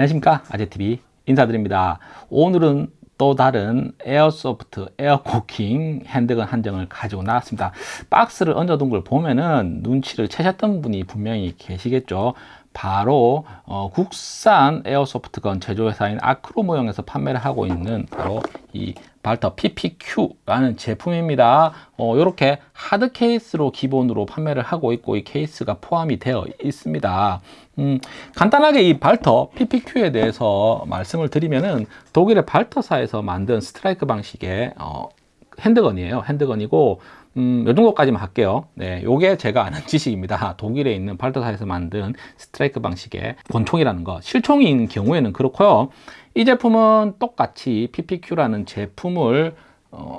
안녕하십니까? 아재TV 인사드립니다. 오늘은 또 다른 에어소프트 에어코킹 핸드건 한 정을 가지고 나왔습니다. 박스를 얹어둔 걸 보면은 눈치를 채셨던 분이 분명히 계시겠죠 바로 어, 국산 에어소프트건 제조회사인 아크로모형에서 판매를 하고 있는 바로 이 발터 PPQ라는 제품입니다. 어, 이렇게 하드 케이스로 기본으로 판매를 하고 있고 이 케이스가 포함이 되어 있습니다. 음, 간단하게 이 발터 PPQ에 대해서 말씀을 드리면은 독일의 발터사에서 만든 스트라이커 방식의 어, 핸드건이에요. 핸드건이고 음, 요 정도까지만 할게요. 네, 요게 제가 아는 지식입니다. 독일에 있는 발터사에서 만든 스트라이커 방식의 권총이라는 거. 실총인 경우에는 그렇고요. 이 제품은 똑같이 PPQ라는 제품을 어,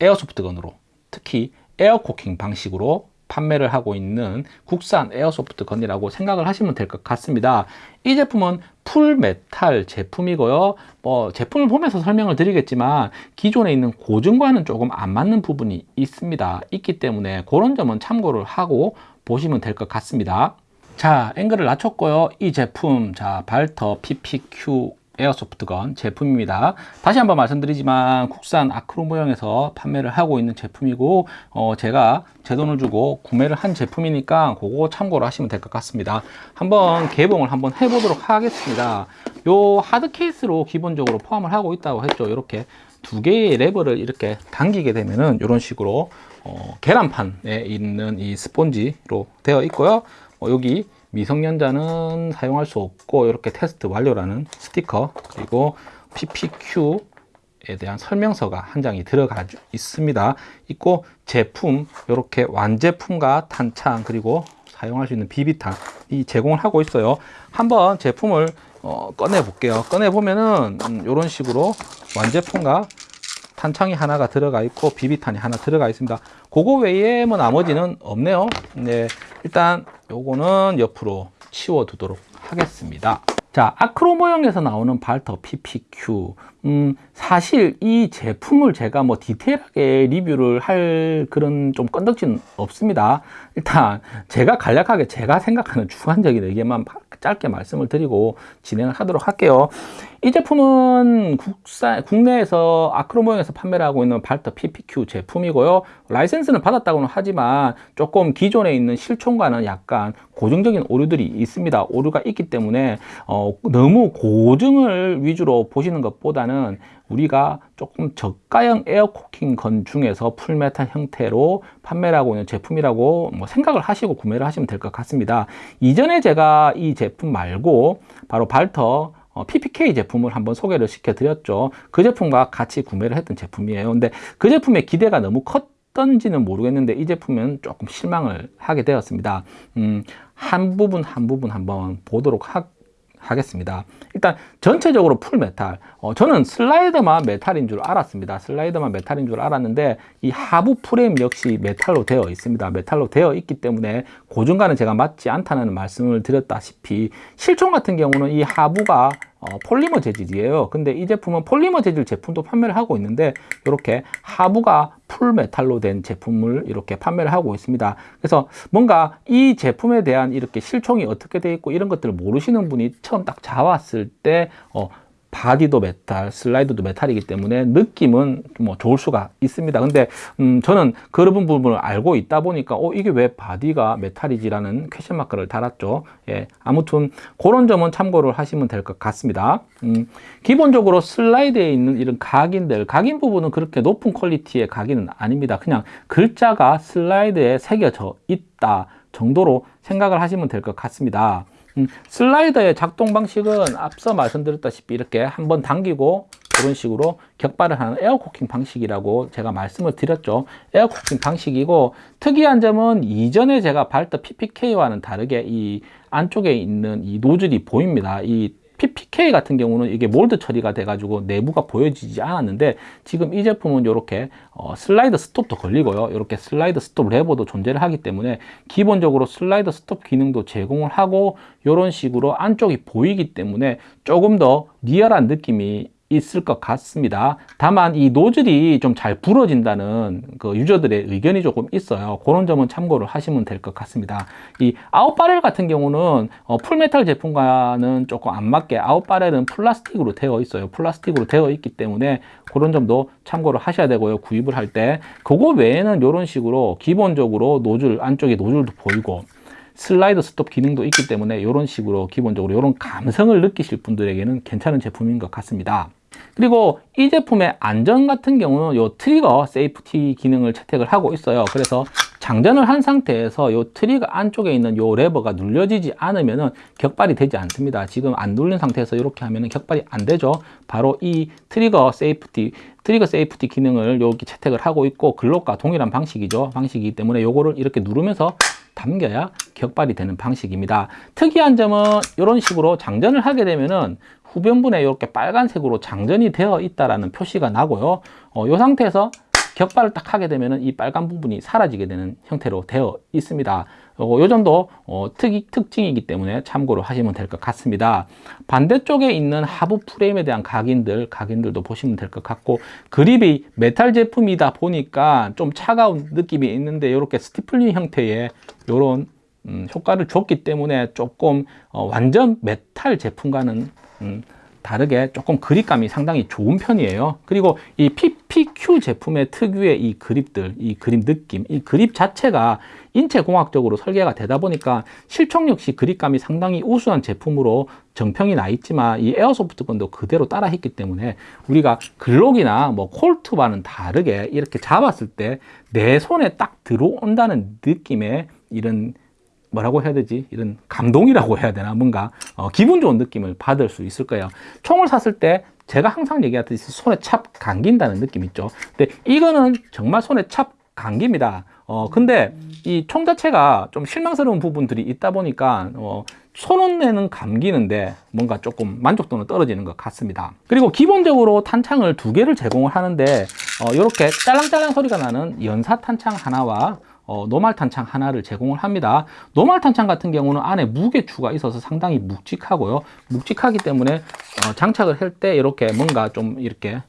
에어소프트건으로 특히 에어코킹 방식으로 판매를 하고 있는 국산 에어소프트 건이라고 생각을 하시면 될 것 같습니다. 이 제품은 풀메탈 제품이고요. 뭐 제품을 보면서 설명을 드리겠지만 기존에 있는 고증과는 조금 안 맞는 부분이 있습니다. 있기 때문에 그런 점은 참고를 하고 보시면 될 것 같습니다. 자, 앵글을 낮췄고요. 이 제품, 자, 발터 PPQ 에어소프트건 제품입니다. 다시 한번 말씀드리지만 국산 아크로 모형에서 판매를 하고 있는 제품이고 어, 제가 제 돈을 주고 구매를 한 제품이니까 그거 참고로 하시면 될 것 같습니다. 한번 개봉을 한번 해보도록 하겠습니다. 요 하드 케이스로 기본적으로 포함을 하고 있다고 했죠. 이렇게 두 개의 레버를 이렇게 당기게 되면은 이런 식으로 어, 계란판에 있는 이 스폰지로 되어 있고요. 어, 여기 미성년자는 사용할 수 없고 이렇게 테스트 완료라는 스티커 그리고 PPQ에 대한 설명서가 한 장이 들어가 있습니다. 있고 제품 이렇게 완제품과 탄창 그리고 사용할 수 있는 비비탄이 제공을 하고 있어요. 한번 제품을 어, 꺼내 볼게요. 꺼내 보면은 음, 이런 식으로 완제품과 탄창이 하나가 들어가 있고 비비탄이 하나 들어가 있습니다. 그거 외에 뭐 나머지는 없네요. 네 일단 요거는 옆으로 치워 두도록 하겠습니다. 자 아크로 모형에서 나오는 발터 PPQ 음, 사실 이 제품을 제가 뭐 디테일하게 리뷰를 할 그런 좀 건덕지는 없습니다 일단 제가 간략하게 제가 생각하는 주관적인 의견만 짧게 말씀을 드리고 진행을 하도록 할게요. 이 제품은 국산, 국내에서 아크로 모형에서 판매를 하고 있는 발터 PPQ 제품이고요. 라이센스는 받았다고는 하지만 조금 기존에 있는 실총과는 약간 고증적인 오류들이 있습니다. 오류가 있기 때문에 어, 너무 고증을 위주로 보시는 것보다는 우리가 조금 저가형 에어코킹 건 중에서 full metal 형태로 판매를 하고 있는 제품이라고 뭐 생각을 하시고 구매를 하시면 될 것 같습니다. 이전에 제가 이 제품 말고 바로 발터 PPK 어, 제품을 한번 소개를 시켜 드렸죠. 그 제품과 같이 구매를 했던 제품이에요. 근데 그 제품의 기대가 너무 컸던지는 모르겠는데 이 제품은 조금 실망을 하게 되었습니다. 음, 한 부분 한 부분 한번 보도록 하, 하겠습니다. 일단 전체적으로 full metal. 어, 저는 슬라이더만 메탈인 줄 알았습니다. 슬라이더만 메탈인 줄 알았는데 이 하부 프레임 역시 메탈로 되어 있습니다. 메탈로 되어 있기 때문에 고증과는 제가 맞지 않다는 말씀을 드렸다시피 실총 같은 경우는 이 하부가 어, 폴리머 재질이에요. 근데 이 제품은 폴리머 재질 제품도 판매를 하고 있는데 이렇게 하부가 full metal로 된 제품을 이렇게 판매를 하고 있습니다. 그래서 뭔가 이 제품에 대한 이렇게 실총이 어떻게 되어 있고 이런 것들을 모르시는 분이 처음 딱 잡았을 때 어, body도 메탈, 슬라이드도 메탈이기 때문에 느낌은 뭐 좋을 수가 있습니다. 근데 음 저는 그런 부분을 알고 있다 보니까 어 이게 왜 body가 메탈이지라는 question mark를 달았죠. 예. 아무튼 그런 점은 참고를 하시면 될 것 같습니다. 음 기본적으로 슬라이드에 있는 이런 각인들, 각인 부분은 그렇게 높은 퀄리티의 각인은 아닙니다. 그냥 글자가 슬라이드에 새겨져 있다 정도로 생각을 하시면 될 것 같습니다. 음, 슬라이더의 작동 방식은 앞서 말씀드렸다시피 이렇게 한번 당기고 이런 식으로 격발을 하는 에어코킹 방식이라고 제가 말씀을 드렸죠. 에어코킹 방식이고 특이한 점은 이전에 제가 발터 PPK와는 다르게 이 안쪽에 있는 이 노즐이 보입니다. 이 PPK 같은 경우는 이게 몰드 처리가 돼가지고 내부가 보여지지 않았는데 지금 이 제품은 이렇게 어, slide stop도 걸리고요. 이렇게 slide stop 레버도 존재를 하기 때문에 기본적으로 slide stop 기능도 제공을 하고 이런 식으로 안쪽이 보이기 때문에 조금 더 리얼한 느낌이 있을 것 같습니다. 다만 이 노즐이 좀 잘 부러진다는 그 유저들의 의견이 조금 있어요. 그런 점은 참고를 하시면 될 것 같습니다. 이 out barrel 같은 경우는 어, full metal 제품과는 조금 안 맞게 out barrel은 플라스틱으로 되어 있어요. 플라스틱으로 되어 있기 때문에 그런 점도 참고를 하셔야 되고요. 구입을 할 때. 그거 외에는 이런 식으로 기본적으로 노즐 안쪽에 노즐도 보이고 slide stop 기능도 있기 때문에 이런 식으로 기본적으로 이런 감성을 느끼실 분들에게는 괜찮은 제품인 것 같습니다. 그리고 이 제품의 안전 같은 경우는 이 trigger safety 기능을 채택을 하고 있어요. 그래서 장전을 한 상태에서 이 trigger 안쪽에 있는 이 레버가 눌려지지 않으면 격발이 되지 않습니다. 지금 안 눌린 상태에서 이렇게 하면 격발이 안 되죠. 바로 이 trigger safety trigger safety 기능을 여기 채택을 하고 있고 글록과 동일한 방식이죠. 방식이기 때문에 이거를 이렇게 누르면서 당겨야 격발이 되는 방식입니다. 특이한 점은 이런 식으로 장전을 하게 되면은 후면부에 이렇게 빨간색으로 장전이 되어 있다라는 표시가 나고요. 어, 이 상태에서 격발을 딱 하게 되면은 이 빨간 부분이 사라지게 되는 형태로 되어 있습니다. 어, 요 정도 어, 특이, 특징이기 때문에 참고로 하시면 될 것 같습니다. 반대쪽에 있는 하부 프레임에 대한 각인들, 각인들도 보시면 될 것 같고 그립이 메탈 제품이다 보니까 좀 차가운 느낌이 있는데 이렇게 stippling 형태의 이런 음, 효과를 줬기 때문에 조금 어, 완전 메탈 제품과는 음, 다르게 조금 그립감이 상당히 좋은 편이에요. 그리고 이 PPQ 제품의 특유의 이 그립들 이 그립 느낌 이 그립 자체가 인체공학적으로 설계가 되다 보니까 실총 역시 그립감이 상당히 우수한 제품으로 정평이 나 있지만 이 에어소프트 건도 그대로 따라 했기 때문에 우리가 글록이나 뭐 콜트와는 다르게 이렇게 잡았을 때 내 손에 딱 들어온다는 느낌의 이런 뭐라고 해야 되지? 이런 감동이라고 해야 되나? 뭔가 어, 기분 좋은 느낌을 받을 수 있을 거예요. 총을 샀을 때 제가 항상 얘기하듯이 손에 찹 감긴다는 느낌 있죠. 근데 이거는 정말 손에 찹 감깁니다. 어, 근데 이 총 자체가 좀 실망스러운 부분들이 있다 보니까 어, 손은내는 감기는데 뭔가 조금 만족도는 떨어지는 것 같습니다. 그리고 기본적으로 탄창을 두 개를 제공을 하는데 어, 이렇게 짤랑짤랑 소리가 나는 연사 탄창 하나와 어, 노말 탄창 하나를 제공을 합니다. 노말 탄창 같은 경우는 안에 무게추가 있어서 상당히 묵직하고요. 묵직하기 때문에 어, 장착을 할 때 이렇게 뭔가 좀 이렇게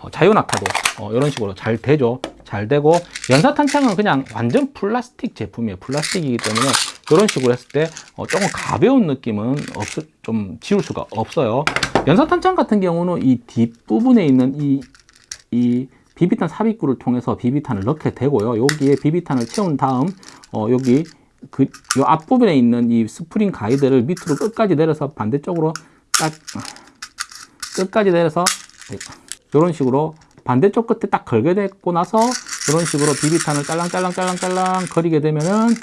어, 자유낙하도 어, 이런 식으로 잘 되죠. 잘 되고 연사 탄창은 그냥 완전 플라스틱 제품이에요. 플라스틱이기 때문에 이런 식으로 했을 때 어, 조금 가벼운 느낌은 없, 좀 지울 수가 없어요. 연사 탄창 같은 경우는 이 뒷부분에 있는 이, 이 비비탄 삽입구를 통해서 비비탄을 넣게 되고요. 여기에 비비탄을 채운 다음 어, 여기 그 요 앞부분에 있는 이 스프링 가이드를 밑으로 끝까지 내려서 반대쪽으로 딱 끝까지 내려서 이런 식으로 반대쪽 끝에 딱 걸게 되고 나서 이런 식으로 비비탄을 짤랑짤랑짤랑짤랑 거리게 되면은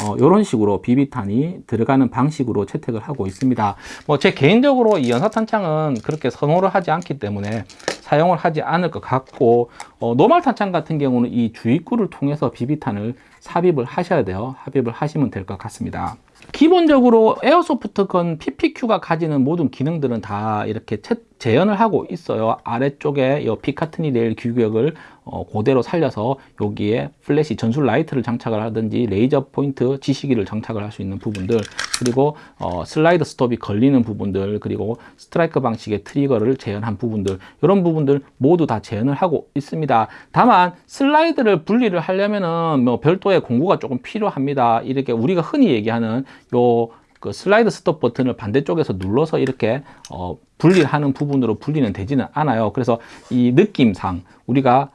어, 이런 식으로 비비탄이 들어가는 방식으로 채택을 하고 있습니다. 뭐 제 개인적으로 이 연사탄창은 그렇게 선호를 하지 않기 때문에 사용을 하지 않을 것 같고 어, normal 탄창 같은 경우는 이 주입구를 통해서 비비탄을 삽입을 하셔야 돼요. 삽입을 하시면 될 것 같습니다. 기본적으로 airsoft gun PPQ가 가지는 모든 기능들은 다 이렇게 채, 재현을 하고 있어요. 아래쪽에 이 Picatinny rail 규격을 어, 그대로 살려서 여기에 플래시 전술 라이트를 장착을 하든지 레이저 포인트 지시기를 장착을 할 수 있는 부분들 그리고 어, slide stop이 걸리는 부분들 그리고 스트라이크 방식의 trigger를 재현한 부분들 이런 부분들 모두 다 재현을 하고 있습니다. 다만 슬라이드를 분리를 하려면은 뭐 별도의 공구가 조금 필요합니다. 이렇게 우리가 흔히 얘기하는 요그 slide stop 버튼을 반대쪽에서 눌러서 이렇게 어, 분리하는 부분으로 분리는 되지는 않아요. 그래서 이 느낌상 우리가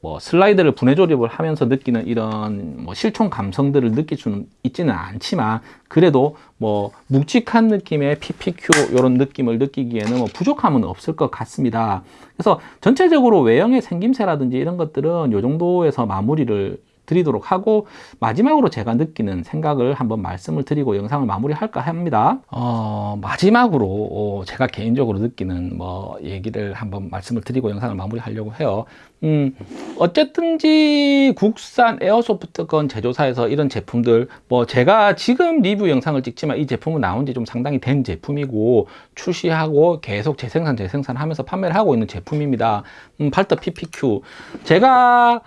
뭐 슬라이드를 분해 조립을 하면서 느끼는 이런 뭐 실총 감성들을 느낄 수는 있지는 않지만 그래도 뭐 묵직한 느낌의 PPQ 이런 느낌을 느끼기에는 뭐 부족함은 없을 것 같습니다. 그래서 전체적으로 외형의 생김새라든지 이런 것들은 이 정도에서 마무리를 드리도록 하고 마지막으로 제가 느끼는 생각을 한번 말씀을 드리고 영상을 마무리할까 합니다. 어, 마지막으로 어, 제가 개인적으로 느끼는 뭐 얘기를 한번 말씀을 드리고 영상을 마무리하려고 해요. 음, 어쨌든지 국산 에어소프트건 제조사에서 이런 제품들 뭐 제가 지금 리뷰 영상을 찍지만 이 제품은 나온 지 좀 상당히 된 제품이고 출시하고 계속 재생산 재생산 하면서 판매를 하고 있는 제품입니다. 음, 팔터 PPQ 제가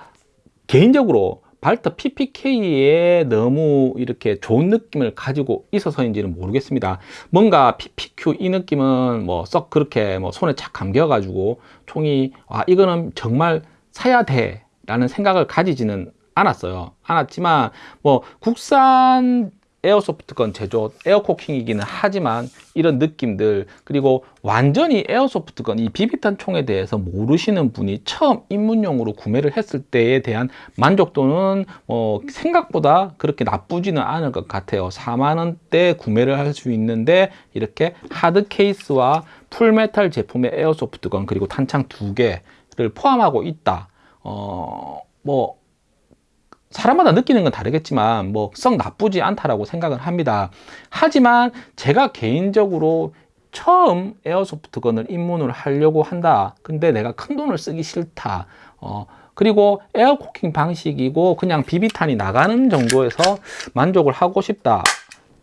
개인적으로 발터 PPK에 너무 이렇게 좋은 느낌을 가지고 있어서인지는 모르겠습니다. 뭔가 PPQ 이 느낌은 뭐 썩 그렇게 뭐 손에 착 감겨 가지고 총이 아 이거는 정말 사야 돼 라는 생각을 가지지는 않았어요. 않았지만 뭐 국산 airsoft gun 제조 air cocking이기는 하지만 이런 느낌들 그리고 완전히 airsoft gun 이 비비탄 총에 대해서 모르시는 분이 처음 입문용으로 구매를 했을 때에 대한 만족도는 어 생각보다 그렇게 나쁘지는 않을 것 같아요. 4만원대 구매를 할 수 있는데 이렇게 hard case와 full metal 제품의 airsoft gun 그리고 탄창 두 개를 포함하고 있다. 어 뭐 사람마다 느끼는 건 다르겠지만 뭐 썩 나쁘지 않다라고 생각을 합니다. 하지만 제가 개인적으로 처음 에어소프트건을 입문을 하려고 한다. 근데 내가 큰 돈을 쓰기 싫다. 어, 그리고 에어코킹 방식이고 그냥 비비탄이 나가는 정도에서 만족을 하고 싶다.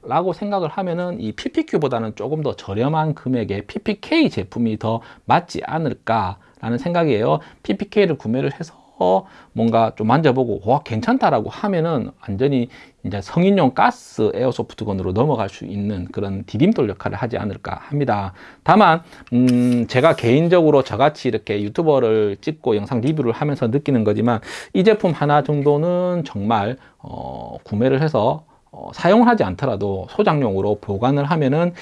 라고 생각을 하면은 이 PPQ보다는 조금 더 저렴한 금액의 PPK 제품이 더 맞지 않을까 라는 생각이에요. PPK를 구매를 해서 뭔가 좀 만져보고 와 괜찮다라고 하면은 완전히 이제 성인용 가스 에어소프트건으로 넘어갈 수 있는 그런 디딤돌 역할을 하지 않을까 합니다. 다만 음 제가 개인적으로 저같이 이렇게 유튜버를 찍고 영상 리뷰를 하면서 느끼는 거지만 이 제품 하나 정도는 정말 어 구매를 해서 어, 사용하지 않더라도 소장용으로 보관을 하면은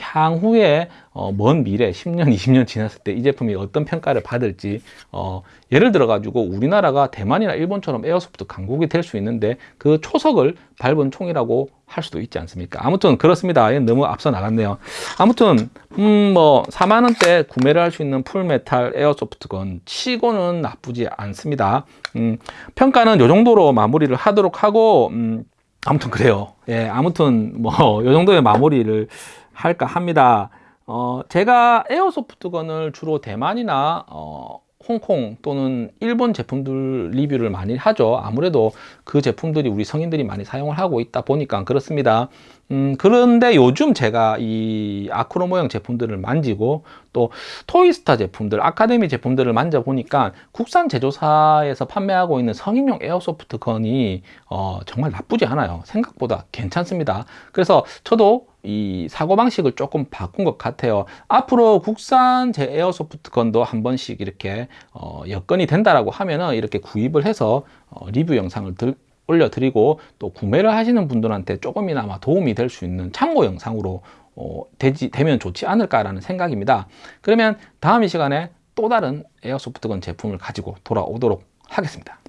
향후에 어, 먼 미래 10년 20년 지났을 때 이 제품이 어떤 평가를 받을지 어, 예를 들어 가지고 우리나라가 대만이나 일본처럼 airsoft 강국이 될 수 있는데 그 초석을 밟은 총이라고 할 수도 있지 않습니까? 아무튼 그렇습니다. 너무 앞서 나갔네요. 아무튼 음 뭐 4만원대 구매를 할 수 있는 full metal airsoft gun 치고는 나쁘지 않습니다. 음, 평가는 요 정도로 마무리를 하도록 하고 음, 아무튼 그래요. 예, 아무튼 뭐 요 정도의 마무리를 할까 합니다. 어, 제가 airsoft gun을 주로 대만이나 어, 홍콩 또는 일본 제품들 리뷰를 많이 하죠. 아무래도 그 제품들이 우리 성인들이 많이 사용을 하고 있다 보니까 그렇습니다. 음, 그런데 요즘 제가 이 아크로 모형 제품들을 만지고 또 토이스타 제품들 아카데미 제품들을 만져보니까 국산 제조사에서 판매하고 있는 성인용 airsoft gun이 어, 정말 나쁘지 않아요. 생각보다 괜찮습니다. 그래서 저도 이 사고방식을 조금 바꾼 것 같아요. 앞으로 국산 제 에어소프트 건도 한 번씩 이렇게 어, 여건이 된다라고 하면은 이렇게 구입을 해서 어, 리뷰 영상을 들, 올려드리고 또 구매를 하시는 분들한테 조금이나마 도움이 될 수 있는 참고 영상으로 어, 되지, 되면 좋지 않을까라는 생각입니다. 그러면 다음 이 시간에 또 다른 에어소프트건 제품을 가지고 돌아오도록 하겠습니다